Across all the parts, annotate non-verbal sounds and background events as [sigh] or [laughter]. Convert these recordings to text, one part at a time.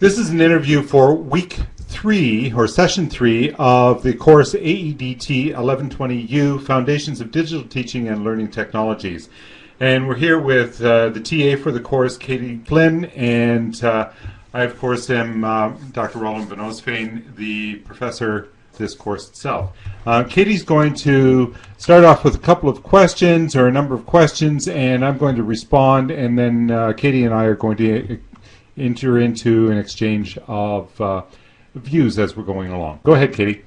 This is an interview for week three or session three of the course AEDT 1120U Foundations of Digital Teaching and Learning Technologies. And we're here with uh, the TA for the course, Katie Flynn, and uh, I, of course, am uh, Dr. Roland Van Oostveen, the professor this course itself. Uh, Katie's going to start off with a couple of questions or a number of questions, and I'm going to respond, and then uh, Katie and I are going to enter into an exchange of uh, views as we're going along. Go ahead, Katie.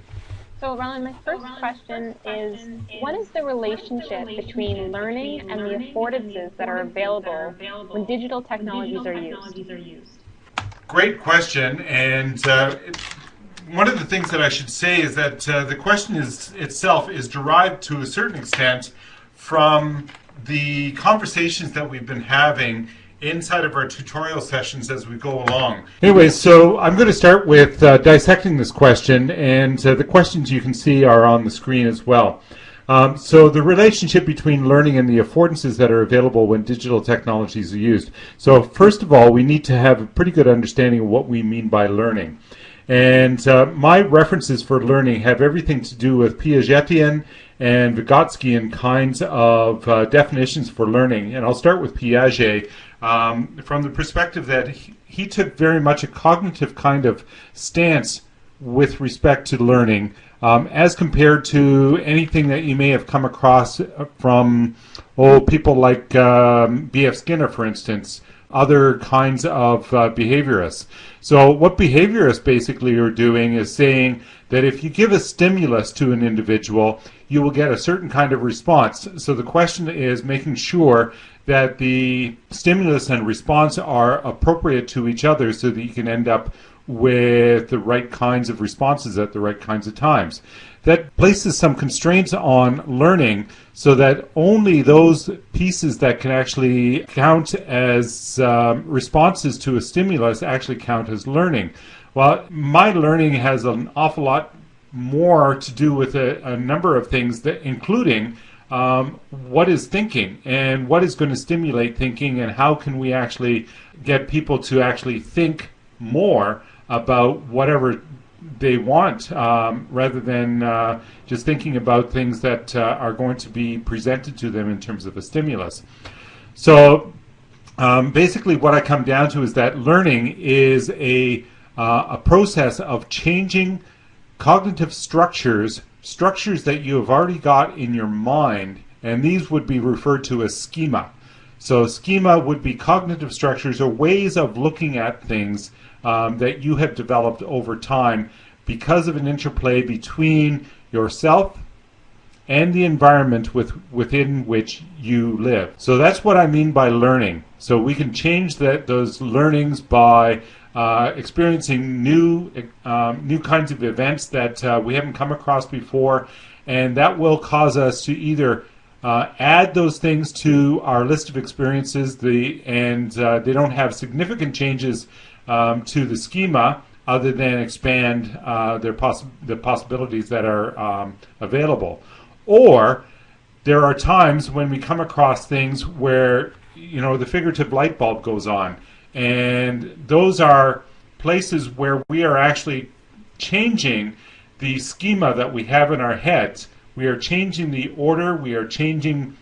So, Roland, my first question is what is the relationship between learning and the affordances that are available when digital technologies are used? Great question. And uh, one of the things that I should say is that uh, the question is itself is derived to a certain extent from the conversations that we've been having inside of our tutorial sessions as we go along. Anyway, so I'm going to start with uh, dissecting this question, and uh, the questions you can see are on the screen as well. Um, so the relationship between learning and the affordances that are available when digital technologies are used. So first of all, we need to have a pretty good understanding of what we mean by learning. And uh, my references for learning have everything to do with Piagetian and Vygotskian kinds of uh, definitions for learning. And I'll start with Piaget, um, from the perspective that he, he, took very much a cognitive kind of stance with respect to learning um, as compared to anything that you may have come across from oh, people like um, B.F. Skinner, for instance, other kinds of uh, behaviorists. So what behaviorists basically are doing is saying that if you give a stimulus to an individual, you will get a certain kind of response. So the question is making sure that the stimulus and response are appropriate to each other so that you can end up with the right kinds of responses at the right kinds of times. That places some constraints on learning so that only those pieces that can actually count as um, responses to a stimulus actually count as learning. Well, my learning has an awful lot more to do with a, a number of things, that, including um, what is thinking and what is going to stimulate thinking and how can we actually get people to actually think more about whatever they want um, rather than uh, just thinking about things that uh, are going to be presented to them in terms of a stimulus. So um, basically what I come down to is that learning is a, uh, a process of changing cognitive structures structures that you have already got in your mind, and these would be referred to as schema. So schema would be cognitive structures or ways of looking at things um, that you have developed over time because of an interplay between yourself and the environment with, within which you live. So that's what I mean by learning. So we can change that those learnings by uh, experiencing new um, new kinds of events that uh, we haven't come across before, and that will cause us to either uh, add those things to our list of experiences, the and uh, they don't have significant changes um, to the schema other than expand uh, their poss the possibilities that are um, available, or there are times when we come across things where you know the figurative light bulb goes on. And those are places where we are actually changing the schema that we have in our heads. We are changing the order, we are changing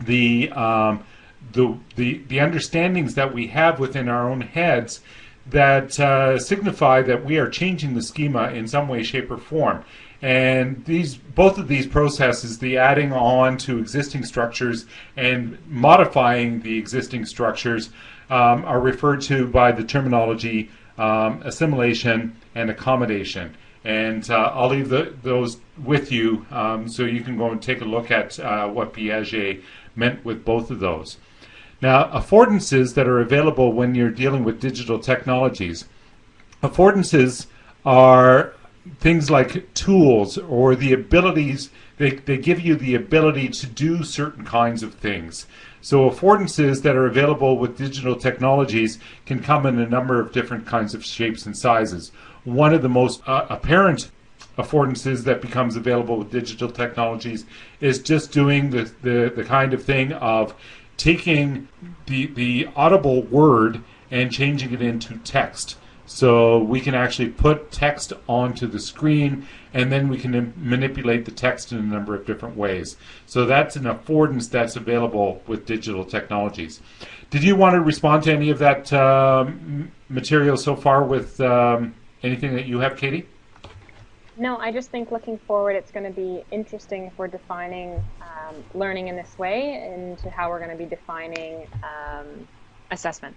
the, um, the, the, the understandings that we have within our own heads that uh, signify that we are changing the schema in some way, shape, or form. And these, both of these processes, the adding on to existing structures and modifying the existing structures, um, are referred to by the terminology um, assimilation and accommodation. And uh, I'll leave the, those with you um, so you can go and take a look at uh, what Piaget meant with both of those. Now, affordances that are available when you're dealing with digital technologies. Affordances are things like tools or the abilities, they, they give you the ability to do certain kinds of things. So affordances that are available with digital technologies can come in a number of different kinds of shapes and sizes. One of the most uh, apparent affordances that becomes available with digital technologies is just doing the, the, the kind of thing of taking the, the audible word and changing it into text. So we can actually put text onto the screen and then we can manipulate the text in a number of different ways. So that's an affordance that's available with digital technologies. Did you want to respond to any of that um, material so far with um, anything that you have, Katie? No, I just think looking forward, it's going to be interesting if we're defining um, learning in this way into how we're going to be defining um, assessment.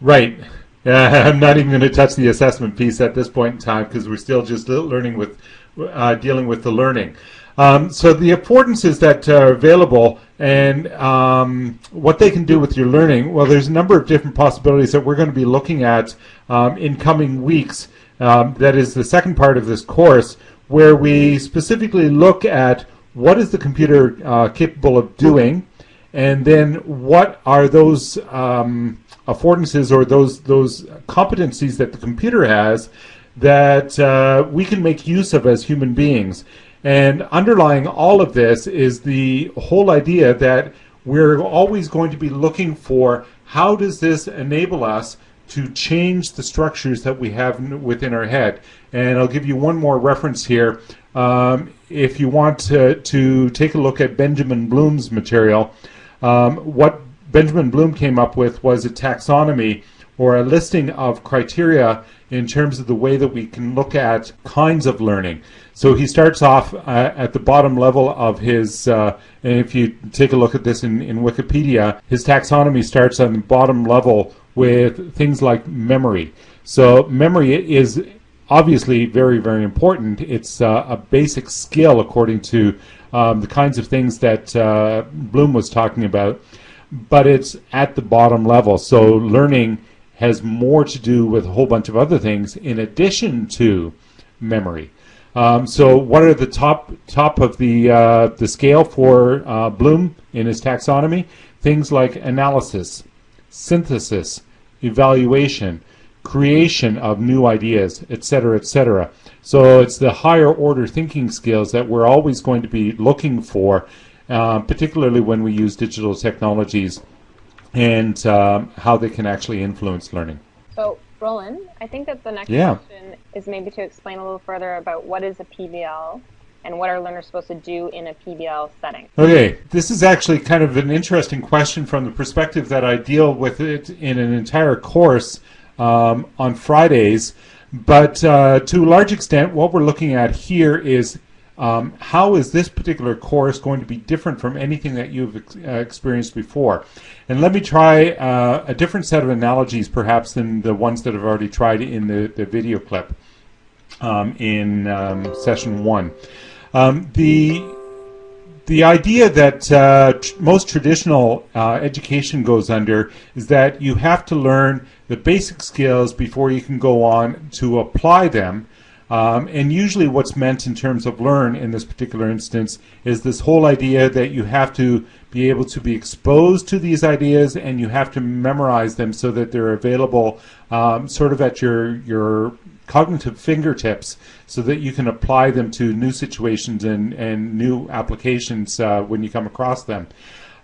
Right. Uh, [laughs] I'm not even going to touch the assessment piece at this point in time because we're still just learning with uh, dealing with the learning. Um, so the affordances that are available and um, what they can do with your learning, well, there's a number of different possibilities that we're going to be looking at um, in coming weeks um, that is the second part of this course, where we specifically look at what is the computer uh, capable of doing, and then what are those um, affordances or those those competencies that the computer has that uh, we can make use of as human beings. And underlying all of this is the whole idea that we're always going to be looking for how does this enable us to change the structures that we have within our head. And I'll give you one more reference here. Um, if you want to, to, take a look at Benjamin Bloom's material, um, what Benjamin Bloom came up with was a taxonomy or a listing of criteria in terms of the way that we can look at kinds of learning. So he starts off uh, at the bottom level of his, uh, and if you take a look at this in, in Wikipedia, his taxonomy starts on the bottom level with things like memory. So memory is obviously very, very important. It's uh, a basic skill according to um, the kinds of things that uh, Bloom was talking about, but it's at the bottom level. So learning has more to do with a whole bunch of other things in addition to memory. Um, so what are the top top of the uh, the scale for uh, Bloom in his taxonomy? Things like analysis, synthesis, evaluation, creation of new ideas, etc., etc. So it's the higher order thinking skills that we're always going to be looking for, uh, particularly when we use digital technologies and um, how they can actually influence learning. So, Roland, I think that the next yeah. question is maybe to explain a little further about what is a PBL and what are learners supposed to do in a PBL setting? Okay, this is actually kind of an interesting question from the perspective that I deal with it in an entire course um, on Fridays. But uh, to a large extent, what we're looking at here is um, how is this particular course going to be different from anything that you've ex uh, experienced before? And let me try uh, a different set of analogies perhaps than the ones that I've already tried in the, the video clip um, in um, session one. Um, the the idea that uh, tr most traditional uh, education goes under is that you have to learn the basic skills before you can go on to apply them. Um, and usually what's meant in terms of learn in this particular instance is this whole idea that you have to be able to be exposed to these ideas and you have to memorize them so that they're available um, sort of at your, your cognitive fingertips so that you can apply them to new situations and, and new applications uh, when you come across them.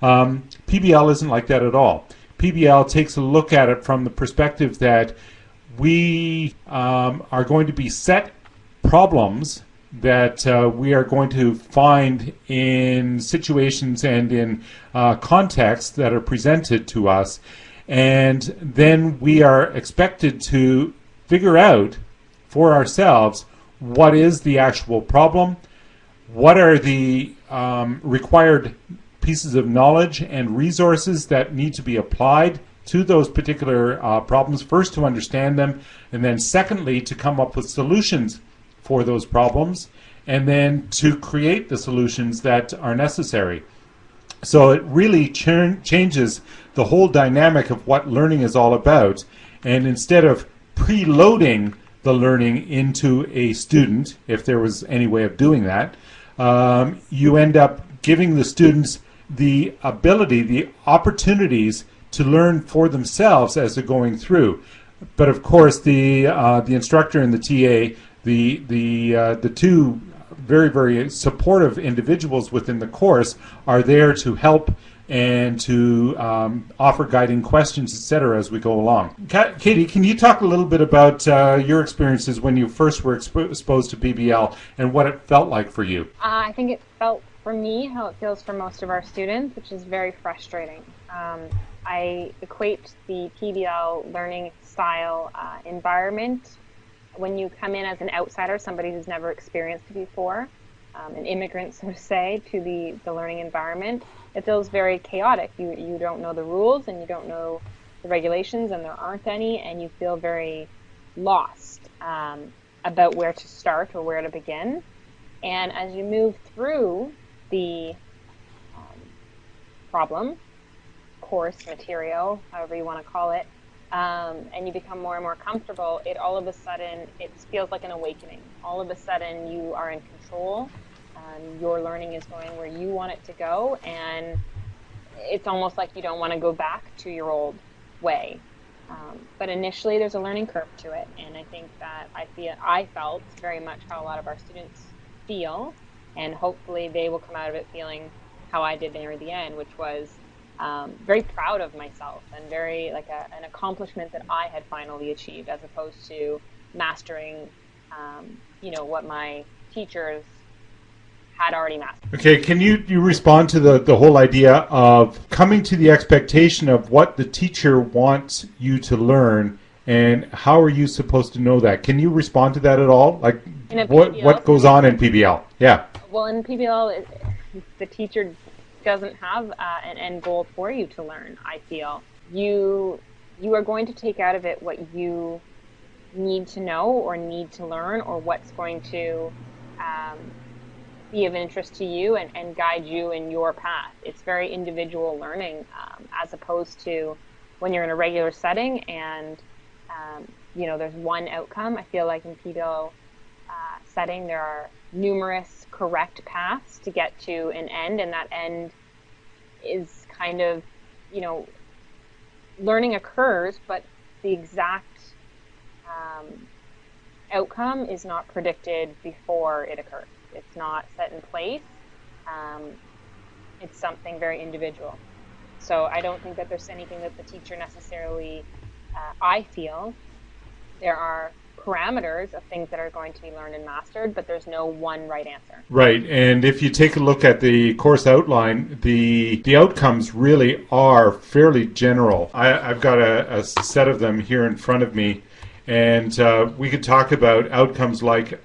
Um, PBL isn't like that at all. PBL takes a look at it from the perspective that we um, are going to be set problems that uh, we are going to find in situations and in uh, contexts that are presented to us and then we are expected to figure out for ourselves what is the actual problem, what are the um, required pieces of knowledge and resources that need to be applied to those particular uh, problems, first to understand them, and then secondly to come up with solutions for those problems, and then to create the solutions that are necessary. So it really ch changes the whole dynamic of what learning is all about, and instead of preloading the learning into a student, if there was any way of doing that, um, you end up giving the students the ability, the opportunities to learn for themselves as they're going through. But of course, the uh, the instructor and the TA, the the uh, the two very very supportive individuals within the course are there to help and to um, offer guiding questions, etc., as we go along. Katie, can you talk a little bit about uh, your experiences when you first were expo- exposed to PBL and what it felt like for you? Uh, I think it felt for me how it feels for most of our students, which is very frustrating. Um, I equate the PBL learning style uh, environment when you come in as an outsider, somebody who's never experienced it before, um, an immigrant, so to say, to the, the learning environment, it feels very chaotic. You, you don't know the rules and you don't know the regulations, and there aren't any, and you feel very lost um, about where to start or where to begin. And as you move through the um, problem, course, material, however you want to call it, um, and you become more and more comfortable, it all of a sudden it feels like an awakening. All of a sudden you are in control. Um, your learning is going where you want it to go, and it's almost like you don't want to go back to your old way. Um, but initially, there's a learning curve to it, and I think that I feel I felt very much how a lot of our students feel, and hopefully they will come out of it feeling how I did near the end, which was um, very proud of myself and very like a, an accomplishment that I had finally achieved, as opposed to mastering, um, you know, what my teachers had already mastered. Okay, can you, you respond to the, the whole idea of coming to the expectation of what the teacher wants you to learn and how are you supposed to know that? Can you respond to that at all? Like what what goes on in PBL? Yeah. Well, in PBL, the teacher doesn't have uh, an end goal for you to learn. I feel you you are going to take out of it what you need to know or need to learn or what's going to um, be of interest to you and, and guide you in your path. It's very individual learning um, as opposed to when you're in a regular setting and um, you know there's one outcome. I feel like in PBL setting there are numerous correct paths to get to an end, and that end is kind of, you know, learning occurs, but the exact um, outcome is not predicted before it occurs. It's not set in place. Um, it's something very individual. So I don't think that there's anything that the teacher necessarily, uh, I feel, there are parameters of things that are going to be learned and mastered, but there's no one right answer. Right, and if you take a look at the course outline, the the outcomes really are fairly general. I, have got a, a, set of them here in front of me, and uh, we could talk about outcomes like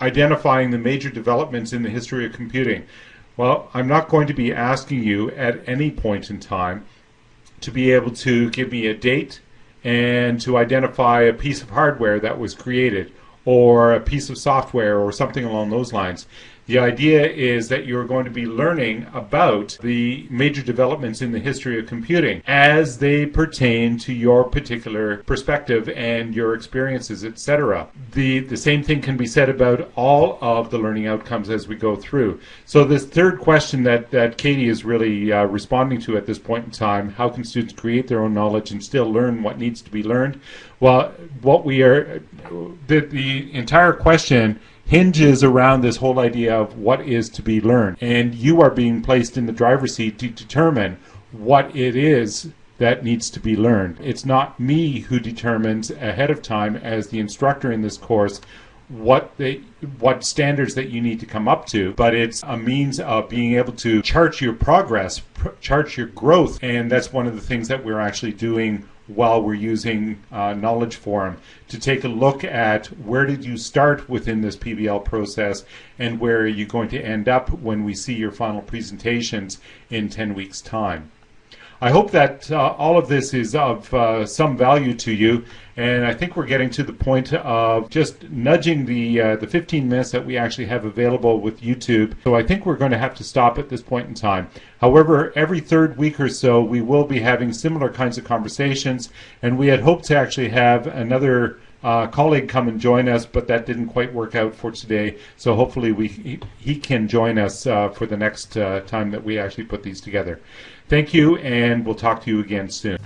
identifying the major developments in the history of computing. Well, I'm not going to be asking you at any point in time to be able to give me a date and to identify a piece of hardware that was created or a piece of software or something along those lines. The idea is that you're going to be learning about the major developments in the history of computing as they pertain to your particular perspective and your experiences, etc. The the same thing can be said about all of the learning outcomes as we go through. So this third question that that Katie is really uh, responding to at this point in time, how can students create their own knowledge and still learn what needs to be learned? Well, what we are the the entire question hinges around this whole idea of what is to be learned. And you are being placed in the driver's seat to determine what it is that needs to be learned. It's not me who determines ahead of time as the instructor in this course what what standards that you need to come up to but it's a means of being able to chart your progress pr- chart your growth and that's one of the things that we're actually doing while we're using uh, Knowledge Forum to take a look at where did you start within this PBL process and where are you going to end up when we see your final presentations in 10 weeks time. I hope that uh, all of this is of uh, some value to you, and I think we're getting to the point of just nudging the uh, the 15 minutes that we actually have available with YouTube. So I think we're going to have to stop at this point in time. However, every third week or so, we will be having similar kinds of conversations, and we had hoped to actually have another uh, colleague come and join us, but that didn't quite work out for today. So hopefully we he, he can join us uh, for the next uh, time that we actually put these together. Thank you, and we'll talk to you again soon.